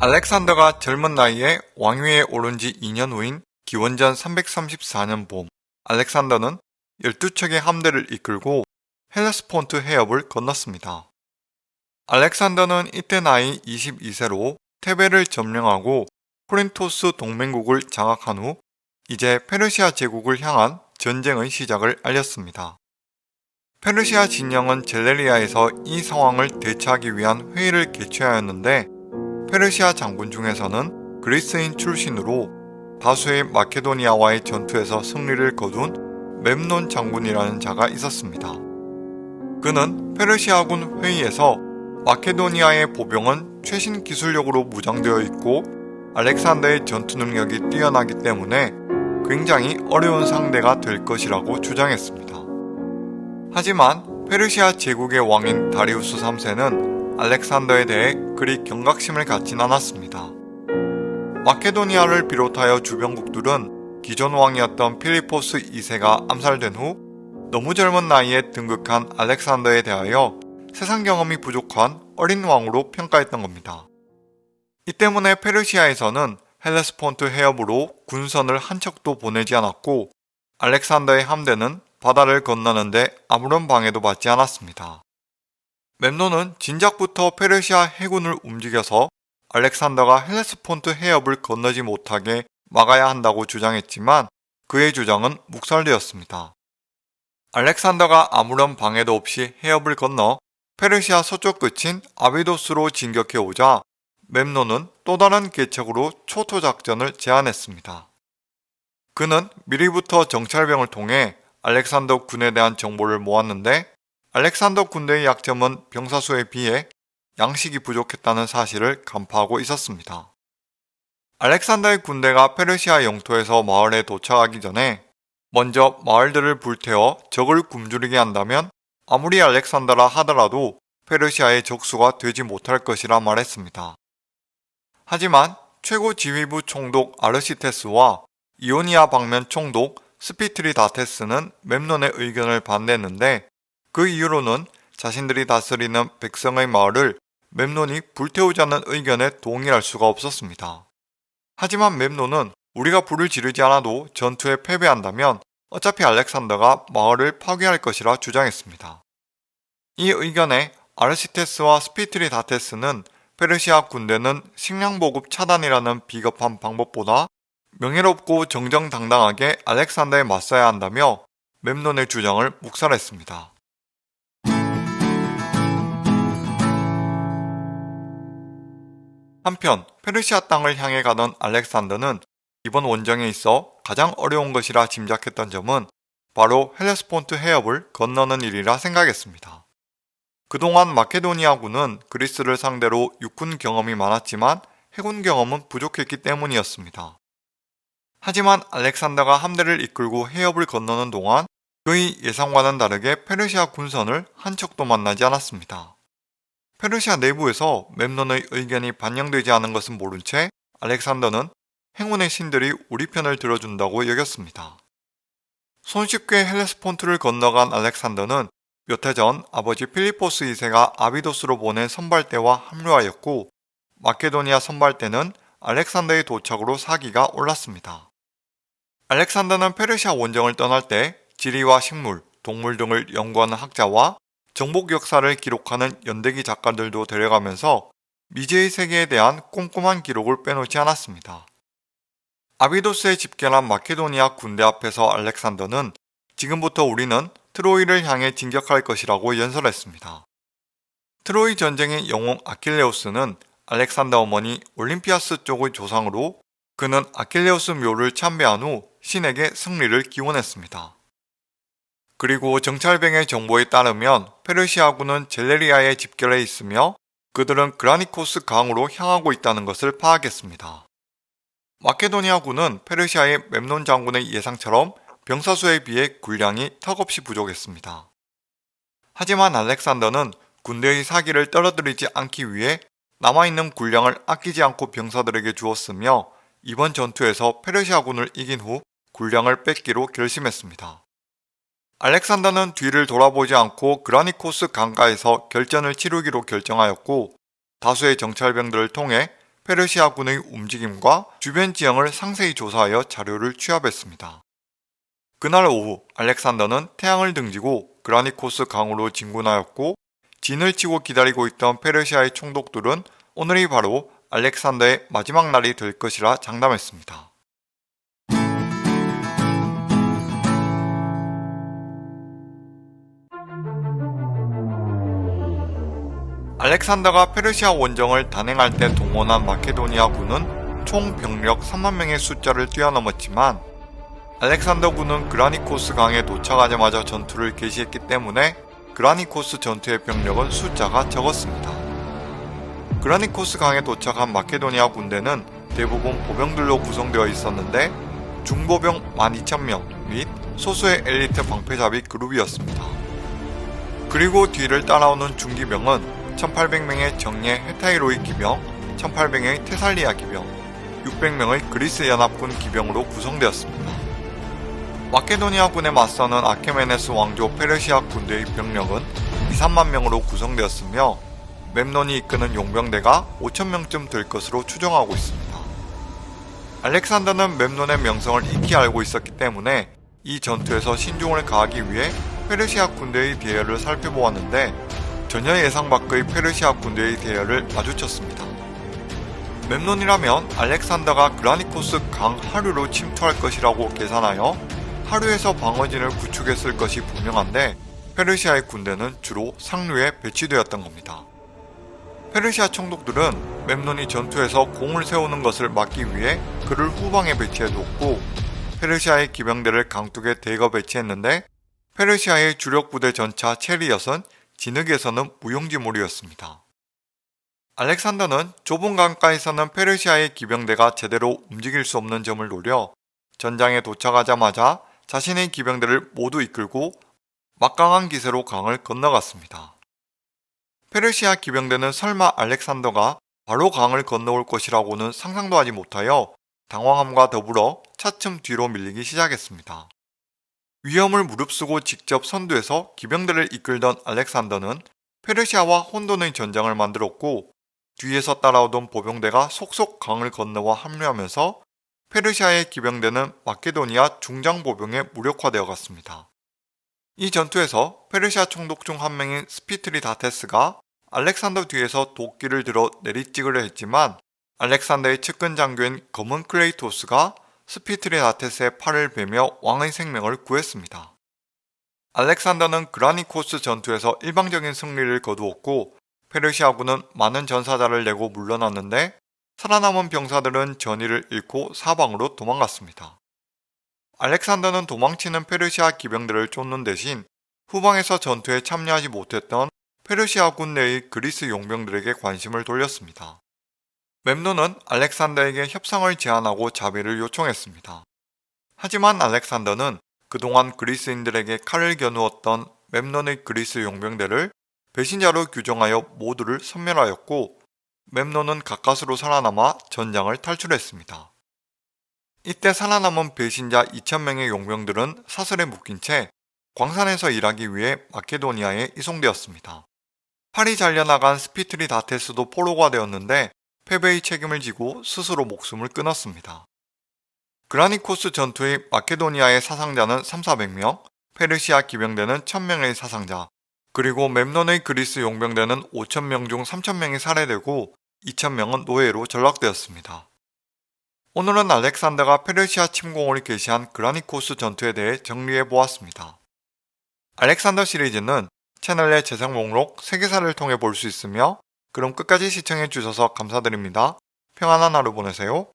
알렉산더가 젊은 나이에 왕위에 오른 지 2년 후인 기원전 334년 봄, 알렉산더는 12척의 함대를 이끌고 헬레스폰트 해협을 건넜습니다. 알렉산더는 이때 나이 22세로 테베를 점령하고 코린토스 동맹국을 장악한 후 이제 페르시아 제국을 향한 전쟁의 시작을 알렸습니다. 페르시아 진영은 젤레리아에서 이 상황을 대처하기 위한 회의를 개최하였는데 페르시아 장군 중에서는 그리스인 출신으로 다수의 마케도니아와의 전투에서 승리를 거둔 맵논 장군이라는 자가 있었습니다. 그는 페르시아군 회의에서 마케도니아의 보병은 최신 기술력으로 무장되어 있고 알렉산더의 전투 능력이 뛰어나기 때문에 굉장히 어려운 상대가 될 것이라고 주장했습니다. 하지만 페르시아 제국의 왕인 다리우스 3세는 알렉산더에 대해 그리 경각심을 갖진 않았습니다. 마케도니아를 비롯하여 주변국들은 기존 왕이었던 필리포스 2세가 암살된 후 너무 젊은 나이에 등극한 알렉산더에 대하여 세상 경험이 부족한 어린 왕으로 평가했던 겁니다. 이 때문에 페르시아에서는 헬레스폰트 해협으로 군선을 한 척도 보내지 않았고 알렉산더의 함대는 바다를 건너는데 아무런 방해도 받지 않았습니다. 멤논은 진작부터 페르시아 해군을 움직여서 알렉산더가 헬레스폰트 해협을 건너지 못하게 막아야 한다고 주장했지만 그의 주장은 묵살되었습니다. 알렉산더가 아무런 방해도 없이 해협을 건너 페르시아 서쪽 끝인 아비도스로 진격해 오자 멤논은 또 다른 계책으로 초토 작전을 제안했습니다. 그는 미리부터 정찰병을 통해 알렉산더 군에 대한 정보를 모았는데 알렉산더 군대의 약점은 병사수에 비해 양식이 부족했다는 사실을 간파하고 있었습니다. 알렉산더의 군대가 페르시아 영토에서 마을에 도착하기 전에 먼저 마을들을 불태워 적을 굶주리게 한다면 아무리 알렉산더라 하더라도 페르시아의 적수가 되지 못할 것이라 말했습니다. 하지만 최고 지휘부 총독 아르시테스와 이오니아 방면 총독 스피트리다테스는 맵논의 의견을 반대했는데 그 이유로는 자신들이 다스리는 백성의 마을을 맵논이 불태우자는 의견에 동의할 수가 없었습니다. 하지만 맵논은 우리가 불을 지르지 않아도 전투에 패배한다면 어차피 알렉산더가 마을을 파괴할 것이라 주장했습니다. 이 의견에 아르시테스와 스피트리다테스는 페르시아 군대는 식량 보급 차단이라는 비겁한 방법보다 명예롭고 정정당당하게 알렉산더에 맞서야 한다며 맵논의 주장을 묵살했습니다. 한편 페르시아 땅을 향해 가던 알렉산더는 이번 원정에 있어 가장 어려운 것이라 짐작했던 점은 바로 헬레스폰트 해협을 건너는 일이라 생각했습니다. 그동안 마케도니아군은 그리스를 상대로 육군 경험이 많았지만 해군 경험은 부족했기 때문이었습니다. 하지만 알렉산더가 함대를 이끌고 해협을 건너는 동안 그의 예상과는 다르게 페르시아 군선을 한 척도 만나지 않았습니다. 페르시아 내부에서 맵논의 의견이 반영되지 않은 것은 모른 채 알렉산더는 행운의 신들이 우리 편을 들어준다고 여겼습니다. 손쉽게 헬레스폰트를 건너간 알렉산더는 몇 해 전 아버지 필리포스 2세가 아비도스로 보낸 선발대와 합류하였고 마케도니아 선발대는 알렉산더의 도착으로 사기가 올랐습니다. 알렉산더는 페르시아 원정을 떠날 때 지리와 식물, 동물 등을 연구하는 학자와 정복 역사를 기록하는 연대기 작가들도 데려가면서 미제의 세계에 대한 꼼꼼한 기록을 빼놓지 않았습니다. 아비도스에 집결한 마케도니아 군대 앞에서 알렉산더는 지금부터 우리는 트로이를 향해 진격할 것이라고 연설했습니다. 트로이 전쟁의 영웅 아킬레우스는 알렉산더 어머니 올림피아스 쪽의 조상으로 그는 아킬레우스 묘를 참배한 후 신에게 승리를 기원했습니다. 그리고 정찰병의 정보에 따르면 페르시아군은 젤레리아에 집결해 있으며 그들은 그라니코스 강으로 향하고 있다는 것을 파악했습니다. 마케도니아군은 페르시아의 맵논 장군의 예상처럼 병사수에 비해 군량이 턱없이 부족했습니다. 하지만 알렉산더는 군대의 사기를 떨어뜨리지 않기 위해 남아있는 군량을 아끼지 않고 병사들에게 주었으며 이번 전투에서 페르시아군을 이긴 후 군량을 뺏기로 결심했습니다. 알렉산더는 뒤를 돌아보지 않고 그라니코스 강가에서 결전을 치르기로 결정하였고 다수의 정찰병들을 통해 페르시아군의 움직임과 주변 지형을 상세히 조사하여 자료를 취합했습니다. 그날 오후 알렉산더는 태양을 등지고 그라니코스 강으로 진군하였고 진을 치고 기다리고 있던 페르시아의 총독들은 오늘이 바로 알렉산더의 마지막 날이 될 것이라 장담했습니다. 알렉산더가 페르시아 원정을 단행할 때 동원한 마케도니아군은 총 병력 3만 명의 숫자를 뛰어넘었지만 알렉산더군은 그라니코스 강에 도착하자마자 전투를 개시했기 때문에 그라니코스 전투의 병력은 숫자가 적었습니다. 그라니코스 강에 도착한 마케도니아 군대는 대부분 보병들로 구성되어 있었는데 중보병 12,000명 및 소수의 엘리트 방패잡이 그룹이었습니다. 그리고 뒤를 따라오는 중기병은 1800명의 정예 헤타이로이 기병, 1800명의 테살리아 기병, 600명의 그리스 연합군 기병으로 구성되었습니다. 마케도니아군에 맞서는 아케메네스 왕조 페르시아 군대의 병력은 2, 3만 명으로 구성되었으며 mem논이 이끄는 용병대가 5천명쯤 될 것으로 추정하고 있습니다. 알렉산더는 mem논의 명성을 익히 알고 있었기 때문에 이 전투에서 신중을 가하기 위해 페르시아 군대의 대열을 살펴보았는데 전혀 예상 밖의 페르시아 군대의 대열을 마주쳤습니다. 멤논이라면 알렉산더가 그라니코스 강 하류로 침투할 것이라고 계산하여 하류에서 방어진을 구축했을 것이 분명한데 페르시아의 군대는 주로 상류에 배치되었던 겁니다. 페르시아 총독들은 멤논이 전투에서 공을 세우는 것을 막기 위해 그를 후방에 배치해두었고 페르시아의 기병대를 강둑에 대거 배치했는데 페르시아의 주력 부대 전차 체리엇은 진흙에서는 무용지물이었습니다. 알렉산더는 좁은 강가에서는 페르시아의 기병대가 제대로 움직일 수 없는 점을 노려 전장에 도착하자마자 자신의 기병대를 모두 이끌고 막강한 기세로 강을 건너갔습니다. 페르시아 기병대는 설마 알렉산더가 바로 강을 건너올 것이라고는 상상도 하지 못하여 당황함과 더불어 차츰 뒤로 밀리기 시작했습니다. 위험을 무릅쓰고 직접 선두에서 기병대를 이끌던 알렉산더는 페르시아와 혼돈의 전장을 만들었고 뒤에서 따라오던 보병대가 속속 강을 건너와 합류하면서 페르시아의 기병대는 마케도니아 중장보병에 무력화되어 갔습니다. 이 전투에서 페르시아 총독 중 한 명인 스피트리다테스가 알렉산더 뒤에서 도끼를 들어 내리찍으려 했지만 알렉산더의 측근 장교인 검은 클레이토스가 스피트리다테스의 팔을 베며 왕의 생명을 구했습니다. 알렉산더는 그라니코스 전투에서 일방적인 승리를 거두었고 페르시아군은 많은 전사자를 내고 물러났는데 살아남은 병사들은 전의를 잃고 사방으로 도망갔습니다. 알렉산더는 도망치는 페르시아 기병들을 쫓는 대신 후방에서 전투에 참여하지 못했던 페르시아군 내의 그리스 용병들에게 관심을 돌렸습니다. 멤노는 알렉산더에게 협상을 제안하고 자비를 요청했습니다. 하지만 알렉산더는 그동안 그리스인들에게 칼을 겨누었던 멤논의 그리스 용병대를 배신자로 규정하여 모두를 섬멸하였고 멤논은 가까스로 살아남아 전장을 탈출했습니다. 이때 살아남은 배신자 2천명의 용병들은 사슬에 묶인 채 광산에서 일하기 위해 마케도니아에 이송되었습니다. 팔이 잘려나간 스피트리다테스도 포로가 되었는데 패배의 책임을 지고 스스로 목숨을 끊었습니다. 그라니코스 전투의 마케도니아의 사상자는 3, 400명, 페르시아 기병대는 1000명의 사상자, 그리고 mem논의 그리스 용병대는 5000명 중 3000명이 살해되고 2000명은 노예로 전락되었습니다. 오늘은 알렉산더가 페르시아 침공을 개시한 그라니코스 전투에 대해 정리해 보았습니다. 알렉산더 시리즈는 채널의 재생 목록 세계사를 통해 볼 수 있으며 그럼 끝까지 시청해 주셔서 감사드립니다. 평안한 하루 보내세요.